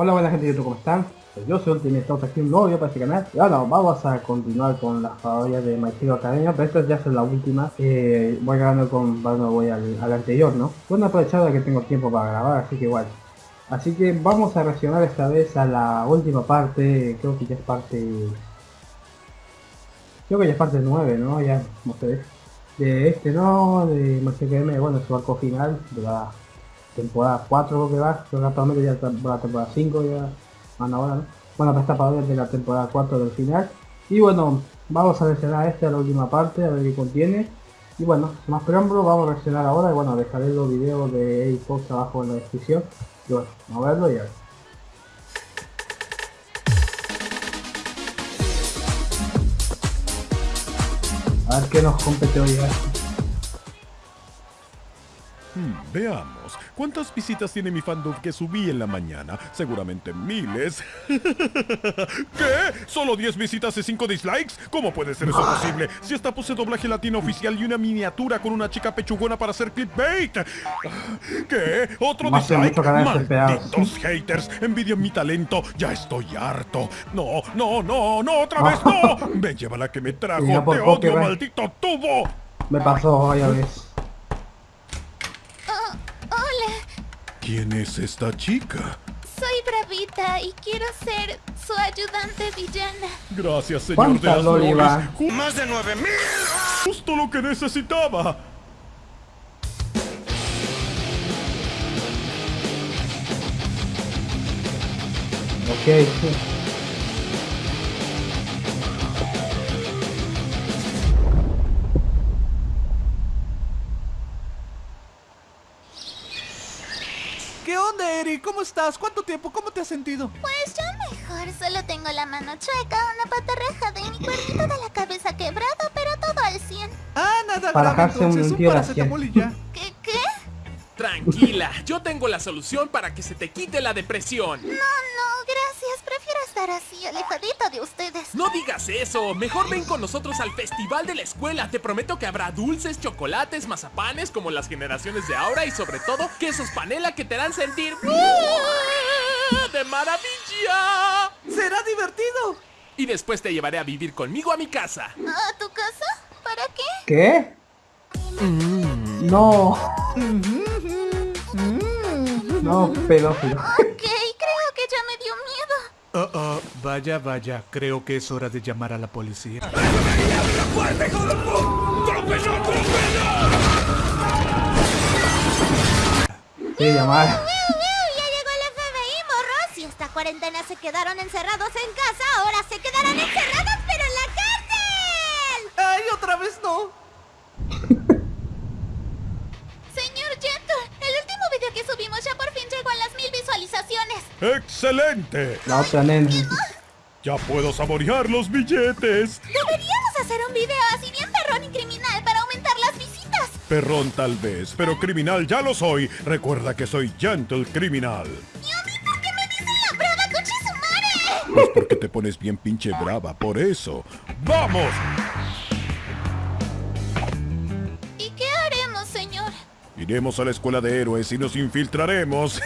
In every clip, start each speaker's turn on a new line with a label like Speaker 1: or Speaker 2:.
Speaker 1: Hola buena gente de YouTube, ¿cómo están? Pues yo soy Ultimate Top, aquí un nuevo video para este canal Y ahora vamos a continuar con las parodias de My Hero Academia Pero esta ya es la última eh, Voy ganando con, bueno, voy al, anterior, ¿no? Bueno, aprovechado que tengo tiempo para grabar, así que igual Así que vamos a reaccionar esta vez a la última parte Creo que ya es parte... Creo que ya es parte 9, ¿no? Ya, se ve De este, ¿no? De My Academia, bueno, su arco final de la temporada 4 creo que va, creo que ya está la temporada 5 ya van ahora, ¿no? Bueno, para esta parodia de la temporada 4 del final. Y bueno, vamos a reaccionar este a la última parte, a ver qué contiene. Y bueno, más preámbulo, vamos a reaccionar ahora y bueno, dejaré los videos de Xbox abajo en la descripción. Y bueno, vamos a verlo y a ver. A qué nos compete hoy.
Speaker 2: Hmm, veamos, ¿cuántas visitas tiene mi fandom que subí en la mañana? Seguramente miles. ¿Qué? ¿Solo 10 visitas y 5 dislikes? ¿Cómo puede ser eso posible? Si esta puse doblaje latino oficial y una miniatura con una chica pechugona para hacer clickbait. ¿Qué? ¿Otro
Speaker 1: Más
Speaker 2: dislike?
Speaker 1: Malditos
Speaker 2: haters, envidian mi talento. Ya estoy harto. No, no, no, no, otra vez no. Me lleva la que me trajo.
Speaker 1: Ya
Speaker 2: Te odio,
Speaker 1: Pokémon.
Speaker 2: maldito tubo.
Speaker 1: Me pasó varias veces.
Speaker 3: Hola,
Speaker 2: ¿Quién es esta chica?
Speaker 3: soy Bravita y quiero ser su ayudante villana.
Speaker 2: Gracias, señor de
Speaker 1: ¿Cuántas
Speaker 2: las
Speaker 1: Loli
Speaker 2: lolis.
Speaker 1: va?
Speaker 2: Ju-
Speaker 4: ¡Más de 9000!
Speaker 2: Justo lo que necesitaba.
Speaker 1: Ok,
Speaker 5: ¿Qué onda, Eri? ¿Cómo estás? ¿Cuánto tiempo? ¿Cómo te has sentido?
Speaker 3: Pues yo mejor, solo tengo la mano chueca, una pata rajada y mi cuernito de la cabeza quebrado, pero todo al 100.
Speaker 5: Ah, nada
Speaker 1: Para
Speaker 5: grave
Speaker 1: un
Speaker 5: entonces, un
Speaker 1: la
Speaker 5: paracetamol y ya.
Speaker 3: ¿Qué? ¿Qué?
Speaker 4: Tranquila, yo tengo la solución para que se te quite la depresión.
Speaker 3: No, no, estar así, alejadita de ustedes.
Speaker 4: No digas eso, mejor ven con nosotros al festival de la escuela. Te prometo que habrá dulces, chocolates, mazapanes como las generaciones de ahora y sobre todo quesos panela que te harán sentir de maravilla.
Speaker 5: ¡Será divertido!
Speaker 4: Y después te llevaré a vivir conmigo a mi casa.
Speaker 3: ¿A tu casa? ¿Para qué?
Speaker 1: ¿Qué? No. No, pedófilo.
Speaker 5: Oh, oh, vaya, vaya. Creo que es hora de llamar a la policía.
Speaker 1: Sí, llamar.
Speaker 3: ¡Miau, miau! Ya llegó el FBI, morros. Si esta cuarentena se quedaron encerrados en casa, ahora se quedarán encerrados, pero en la cárcel.
Speaker 5: ¡Ay, otra vez no!
Speaker 3: Señor Gentle, el último video que subimos ya por fin llegó a las mil visualizaciones.
Speaker 2: ¡Excelente! Ya puedo saborear los billetes.
Speaker 3: Deberíamos hacer un video así bien perrón y criminal para aumentar las visitas.
Speaker 2: Perrón tal vez, pero criminal ya lo soy. Recuerda que soy gentle criminal.
Speaker 3: ¿Y a mí por qué me dicen la brava coche su madre?
Speaker 2: Pues porque te pones bien pinche brava, por eso. ¡Vamos! Iremos a la escuela de héroes y nos infiltraremos.
Speaker 3: Eso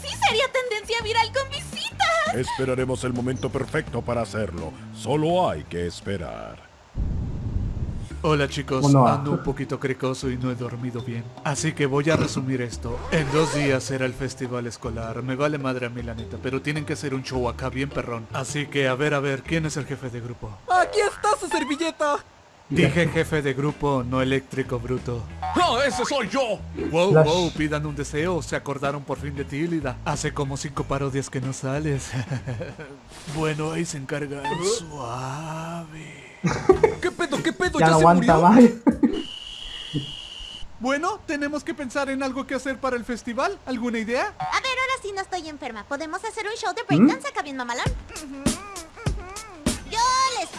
Speaker 3: sí sería tendencia viral con visitas.
Speaker 2: Esperaremos el momento perfecto para hacerlo. Solo hay que esperar.
Speaker 5: Hola chicos,
Speaker 1: ¿Cómo va?
Speaker 5: ando un poquito cricoso y no he dormido bien. Así que voy a resumir esto. En dos días será el festival escolar. Me vale madre a mí la neta, pero tienen que hacer un show acá bien perrón. Así que a ver, a ver, ¿quién es el jefe de grupo?
Speaker 6: ¡Aquí está su servilleta!
Speaker 5: Dije jefe de grupo, no eléctrico bruto.
Speaker 4: ¡No, ese soy yo!
Speaker 5: Wow,
Speaker 1: Flash.
Speaker 5: wow, pidan un deseo. Se acordaron por fin de ti, Lida. Hace como cinco parodias que no sales. bueno, ahí se encarga el suave.
Speaker 6: ¿Qué pedo, qué pedo?
Speaker 1: Ya
Speaker 6: ¿Ya,
Speaker 1: no
Speaker 6: se
Speaker 1: aguanta
Speaker 6: murió?
Speaker 5: Bueno, tenemos que pensar en algo que hacer para el festival. ¿Alguna idea?
Speaker 3: A ver, ahora sí no estoy enferma. ¿Podemos hacer un show de breakdance acá bien mamalón?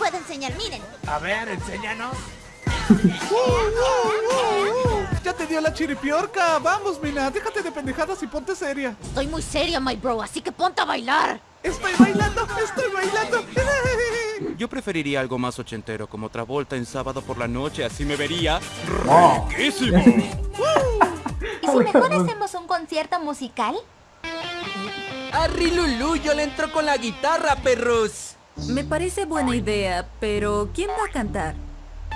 Speaker 3: Puedo enseñar, miren.
Speaker 6: A ver, enséñanos.
Speaker 5: Ya te dio la chiripiorca. Vamos, Mina, déjate de pendejadas y ponte seria.
Speaker 3: Estoy muy seria, my bro, así que ponte a bailar.
Speaker 5: Estoy bailando, estoy bailando.
Speaker 7: Yo preferiría algo más ochentero como Travolta en sábado por la noche, así me vería.
Speaker 2: ¡Riquísimo!
Speaker 3: ¿Y si mejor hacemos un concierto musical?
Speaker 6: Arri Lulu, yo le entro con la guitarra, perros.
Speaker 8: Me parece buena idea, pero ¿quién va a cantar?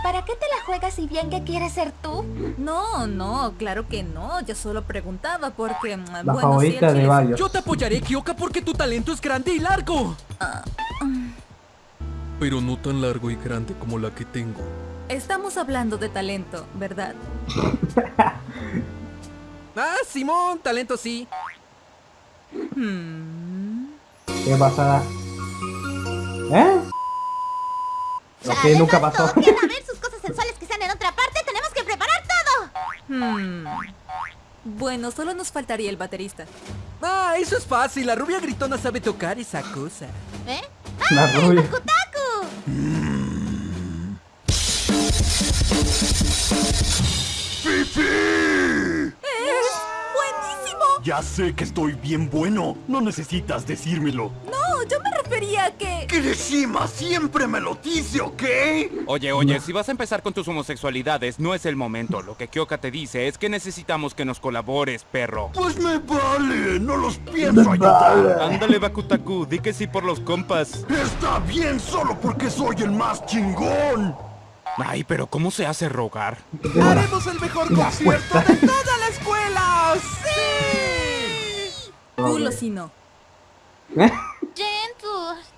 Speaker 3: ¿Para qué te la juegas si bien que quieres ser tú?
Speaker 8: No, no, claro que no. Yo solo preguntaba porque, mm,
Speaker 1: La
Speaker 8: bueno, si
Speaker 1: favorita de varios.
Speaker 6: Yo te apoyaré, Kyoka, porque tu talento es grande y largo. Pero no tan largo y grande como la que tengo.
Speaker 8: Estamos hablando de talento, ¿verdad?
Speaker 6: Ah, Simón, talento sí.
Speaker 8: Hmm.
Speaker 1: ¿Qué pasará? ¿Eh? Lo
Speaker 3: Ya
Speaker 1: que
Speaker 3: de
Speaker 1: nunca pasó.
Speaker 3: sus cosas sensuales que sean en otra parte, tenemos que preparar todo.
Speaker 8: Hmm. Bueno, solo nos faltaría el baterista.
Speaker 6: Ah, eso es fácil. La rubia gritona sabe tocar esa cosa.
Speaker 3: ¿Eh?
Speaker 1: La rubia.
Speaker 3: ¡Kutaku!
Speaker 8: ¡Buenísimo!
Speaker 9: Ya sé que estoy bien bueno. No necesitas decírmelo.
Speaker 8: No, yo me refería a que...
Speaker 9: Kirishima siempre me lo dice, ¿ok?
Speaker 7: Oye, oye, si vas a empezar con tus homosexualidades, no es el momento. Lo que Kyoka te dice es que necesitamos que nos colabores, perro.
Speaker 9: Pues me vale. No los pienso ayudar.
Speaker 7: Ándale, Bakutaku, di que sí por los compas.
Speaker 9: Está bien solo porque soy el más chingón.
Speaker 7: Ay, pero ¿cómo se hace rogar?
Speaker 5: Haremos el mejor concierto de toda la escuela. ¡Sí!
Speaker 8: Culo si no.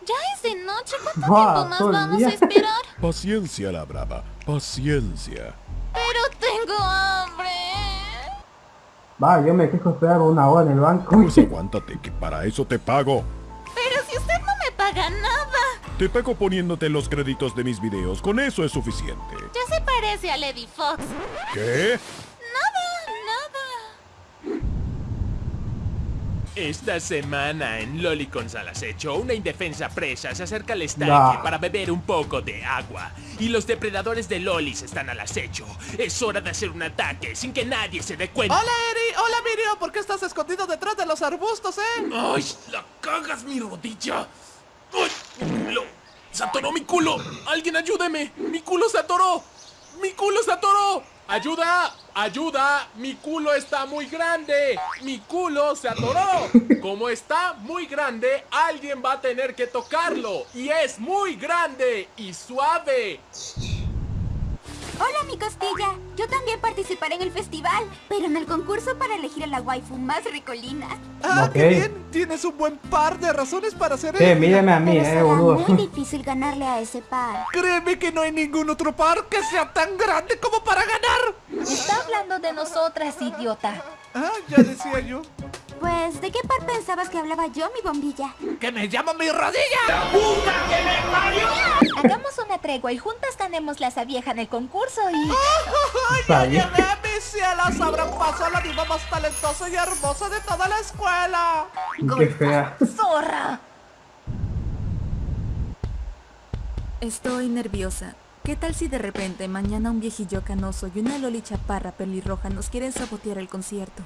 Speaker 3: Ya es de noche. ¿Cuánto
Speaker 1: Buah,
Speaker 3: tiempo más vamos
Speaker 1: día.
Speaker 3: a esperar?
Speaker 2: Paciencia, la brava. Paciencia.
Speaker 3: Pero tengo hambre.
Speaker 1: Va, yo me quejo esperar una hora en el banco.
Speaker 2: Pues aguántate, que para eso te pago.
Speaker 3: Pero si usted no me paga nada.
Speaker 2: Te pago poniéndote los créditos de mis videos. Con eso es suficiente.
Speaker 3: Ya se parece a Lady Fox.
Speaker 2: ¿Qué?
Speaker 3: Nada, nada.
Speaker 4: Esta semana en Lolicons al acecho, una indefensa presa se acerca al estanque
Speaker 1: Nah.
Speaker 4: para beber un poco de agua. Y los depredadores de Lolis están al acecho. Es hora de hacer un ataque sin que nadie se dé cuenta.
Speaker 5: Hola, Eri. Hola, Mirio. ¿Por qué estás escondido detrás de los arbustos, eh?
Speaker 4: ¡Ay! ¡La cagas mi rodilla! ¡Ay! ¡Lo... ¡Se atoró mi culo! ¡Alguien ayúdeme! ¡Mi culo se atoró! ¡Mi culo se atoró! ¡Ayuda! ¡Ayuda! ¡Mi culo está muy grande! ¡Mi culo se atoró! Como está muy grande, alguien va a tener que tocarlo. Y es muy grande y suave.
Speaker 3: Hola, mi costilla. Yo también participaré en el festival, pero en el concurso para elegir a la waifu más ricolina.
Speaker 5: Ah, qué bien. Tienes un buen par de razones para hacer
Speaker 1: Sí,
Speaker 5: eso.
Speaker 1: mírame a mí,
Speaker 3: Pero
Speaker 1: eh,
Speaker 3: será
Speaker 1: boludo.
Speaker 3: muy difícil ganarle a ese par.
Speaker 5: Créeme que no hay ningún otro par que sea tan grande como para ganar.
Speaker 3: Está hablando de nosotras, idiota.
Speaker 5: Ah, ya decía yo.
Speaker 3: Pues, ¿de qué par pensabas que hablaba yo, mi bombilla?
Speaker 5: ¡Que me llama mi rodilla!
Speaker 3: Hagamos una tregua y juntas ganemos la vieja en el concurso y...
Speaker 5: ¡Ay,
Speaker 1: Está
Speaker 5: ya llevé a mis cielas! Abran paso a la diva más talentosa y hermosa de toda la escuela.
Speaker 1: Qué fea.
Speaker 3: ¡Zorra!
Speaker 8: Estoy nerviosa. ¿Qué tal si de repente mañana un viejillo canoso y una loli chaparra pelirroja nos quieren sabotear el concierto?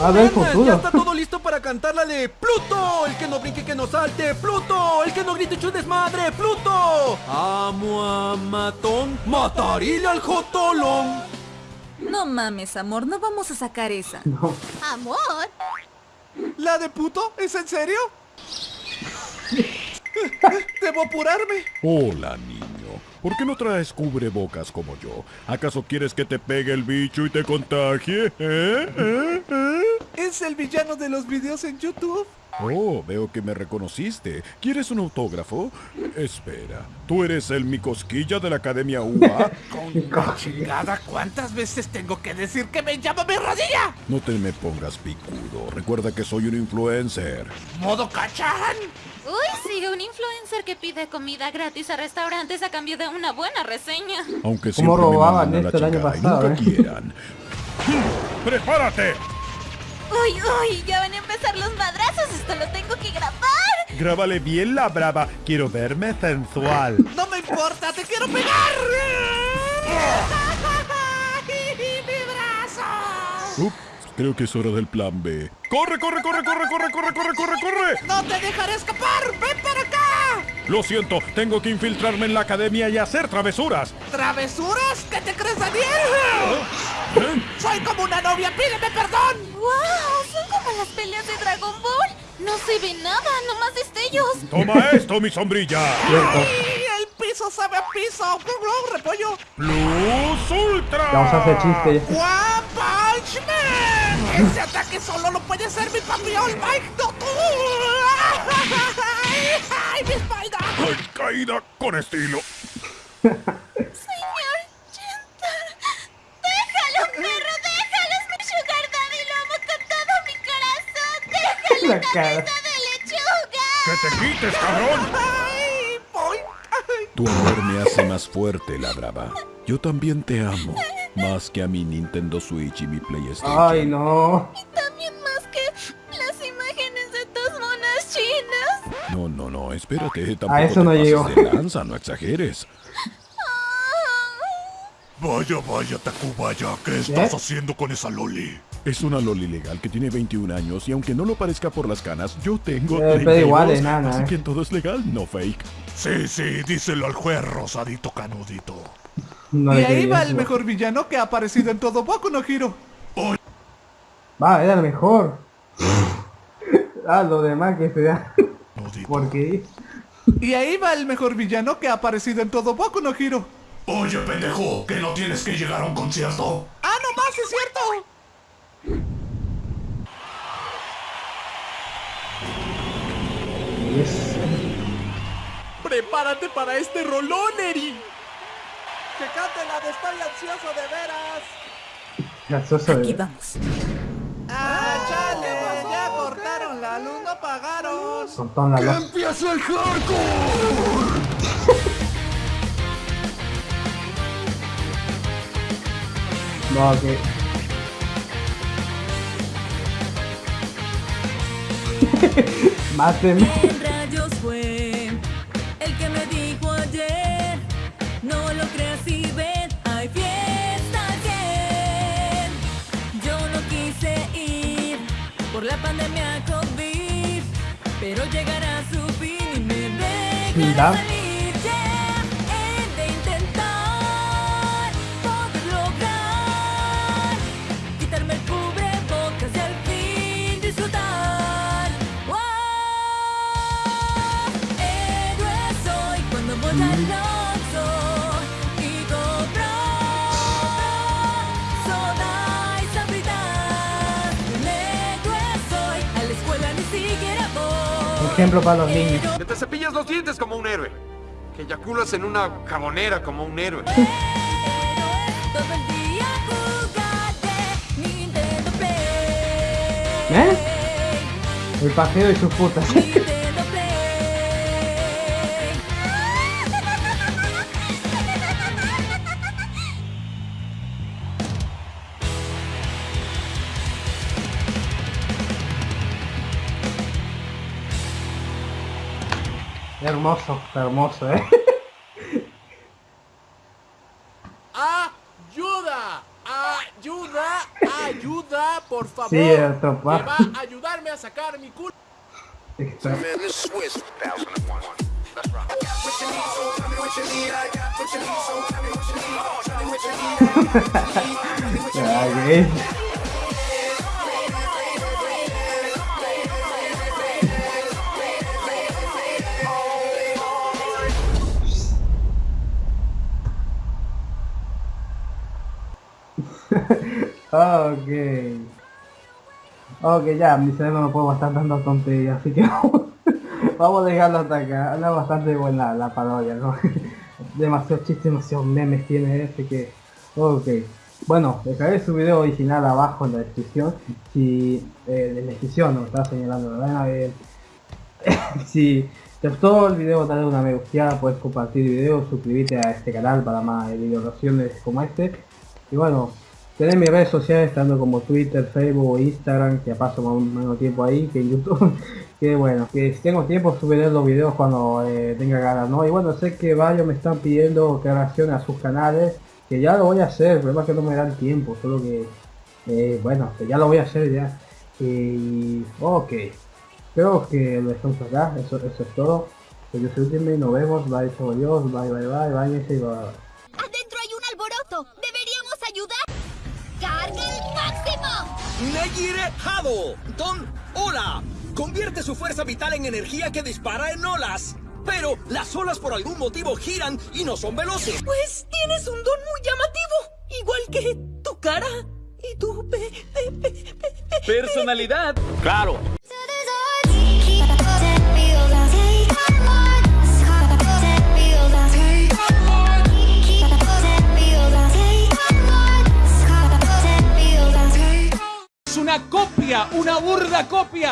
Speaker 1: A ver.
Speaker 6: Ya está todo listo para cantar la de Pluto, el que no brinque que no salte, Pluto, el que no grite hecho un desmadre, Pluto. Amo a Matón, matarile al Jotolón.
Speaker 8: No mames, amor, no vamos a sacar esa.
Speaker 3: Amor.
Speaker 5: ¿La de puto? ¿Es en serio? Debo apurarme.
Speaker 2: Hola, niño. ¿Por qué no traes cubrebocas como yo? ¿Acaso quieres que te pegue el bicho y te contagie? ¿Eh? ¿Eh? ¿Eh?
Speaker 5: ¿Es el villano de los videos en YouTube?
Speaker 2: Oh, veo que me reconociste. ¿Quieres un autógrafo? Espera, ¿tú eres el mi cosquilla de la Academia UA?
Speaker 5: Chingada, ¿cuántas veces tengo que decir que me llama mi rodilla?
Speaker 2: No te me pongas picudo. Recuerda que soy un influencer.
Speaker 5: ¿Modo cachan?
Speaker 3: Uy, sí, un influencer que pide comida gratis a restaurantes a cambio de una buena reseña.
Speaker 2: Aunque
Speaker 1: ¿Cómo
Speaker 2: siempre me
Speaker 1: robaban
Speaker 2: mandan a la
Speaker 1: esto el año
Speaker 2: y nunca
Speaker 1: eh?
Speaker 2: quieran. ¡Prepárate!
Speaker 3: Uy, uy, ya van a empezar los madrazos. Esto lo tengo que grabar.
Speaker 2: Grábale bien la brava. Quiero verme sensual.
Speaker 5: No me importa, te quiero pegar. ¡Mi brazo!
Speaker 2: Ups, creo que es hora del plan B. ¡Corre, corre, corre, corre, corre, corre, corre, corre, corre!
Speaker 5: ¡No te dejaré escapar! ¡Ven para acá!
Speaker 2: Lo siento, tengo que infiltrarme en la academia y hacer travesuras.
Speaker 5: ¿Travesuras? ¿Qué te crees, Daniel? Soy como una novia, pídeme perdón.
Speaker 3: ¡Wow! Son como las peleas de Dragon Ball. No se ve nada, nomás destellos.
Speaker 2: Toma esto, mi sombrilla.
Speaker 1: Cierto.
Speaker 4: ¡Y el piso sabe a piso! ¡Repollo!
Speaker 2: Plus Ultra.
Speaker 1: Vamos a hacer chiste.
Speaker 4: ¡One Punch Man! ¡Ese ataque solo lo puede hacer mi papi All Might, no tú! ¡Ay, ay, mi espalda!
Speaker 2: Ay, caída con estilo.
Speaker 1: La cara.
Speaker 2: ¡Que te quites, cabrón!
Speaker 4: ¡Ay, voy! Ay.
Speaker 2: Tu amor me hace más fuerte, la brava. Yo también te amo. Más que a mi Nintendo Switch y mi PlayStation.
Speaker 1: Ay, no.
Speaker 3: También más que las imágenes de tus monas chinas.
Speaker 2: No, no, no, espérate. Tampoco
Speaker 1: A eso
Speaker 2: te
Speaker 1: no
Speaker 2: de lanza, no exageres.
Speaker 9: Vaya, vaya, Tacubaya, ¿qué estás haciendo con esa loli?
Speaker 2: Es una loli legal que tiene 21 años y aunque no lo parezca por las canas, yo tengo
Speaker 1: Eh, pero
Speaker 2: 32,
Speaker 1: igual, enana,
Speaker 2: así
Speaker 1: eh.
Speaker 2: que todo es legal, no fake.
Speaker 9: Sí, sí, díselo al juez rosadito canudito.
Speaker 1: No
Speaker 5: y ahí va el mejor villano que ha aparecido en todo Boku no Hero.
Speaker 1: Va, era el mejor. ah, lo demás que se da. Porque
Speaker 5: Y ahí va el mejor villano que ha aparecido en todo Boku no Hero.
Speaker 9: Oye, pendejo, que no tienes que llegar a un concierto.
Speaker 4: ¡Ah, no más, es cierto! ¡Prepárate para este rolón, Eri! ¡Que cante la de Estoy ansioso de veras!
Speaker 8: Aquí
Speaker 1: de...
Speaker 8: vamos.
Speaker 4: ¡Ah, chale! Ya cortaron la luz, no pagaron.
Speaker 1: Toda la luz.
Speaker 9: ¡Empieza el hardcore!
Speaker 1: No, que... Mátenme.
Speaker 8: No lo creas y ven, hay fiesta ayer. Yo no quise ir por la pandemia COVID, pero llegará su fin y me dejará salir. Ya he de intentar poder lograr quitarme el cubrebocas y al fin disfrutar. ¡Wow! Héroe soy cuando voy al
Speaker 1: Ejemplo para los niños.
Speaker 10: Que te cepillas los dientes como un héroe. Que eyaculas en una jabonera como un héroe.
Speaker 1: ¿Eh? El paseo y sus putas. Hermoso, hermoso, eh.
Speaker 4: ¡Ayuda! ¡Ayuda! ¡Ayuda! Por favor.
Speaker 1: Sí,
Speaker 4: que va a ayudarme a sacar mi culo.
Speaker 1: ok. Ok, ya, mi cerebro no puedo estar dando tonterías, así que vamos, vamos a dejarlo hasta acá. Anda bastante buena la parodia, ¿no? demasiados chistes, demasiados memes tiene este que... Ok. Bueno, dejaré su video original abajo en la descripción. Si... Eh, en la descripción, no estaba señalando, ¿verdad? Eh, si te gustó el video dale una me gusta, puedes compartir el video, suscribirte a este canal para más videoreacciones como este. Y bueno, tenés mis redes sociales tanto como Twitter, Facebook o Instagram, que paso más menos tiempo ahí que en YouTube. que bueno, que si tengo tiempo subiré los videos cuando eh, tenga ganas, ¿no? Y bueno, sé que varios me están pidiendo que reaccione a sus canales, que ya lo voy a hacer, el problema es que no me dan tiempo, solo que, eh, bueno, que ya lo voy a hacer ya. Y, ok. Creo que lo dejamos acá, eso, eso es todo. Pues yo soy Ultimate, nos vemos, bye, adiós, bye, bye, bye, bye, bye, bye, bye.
Speaker 3: Adentro hay un alboroto. Deberíamos ayudar. ¡Carga el máximo!
Speaker 6: ¡Negire Hado! ¡Don Ora!
Speaker 11: convierte su fuerza vital en energía que dispara en olas. Pero las olas por algún motivo giran y no son veloces.
Speaker 12: Pues tienes un don muy llamativo, igual que tu cara y tu pe- pe- pe- pe- pe-
Speaker 11: Personalidad.
Speaker 13: Claro.
Speaker 11: Una copia, una burda copia.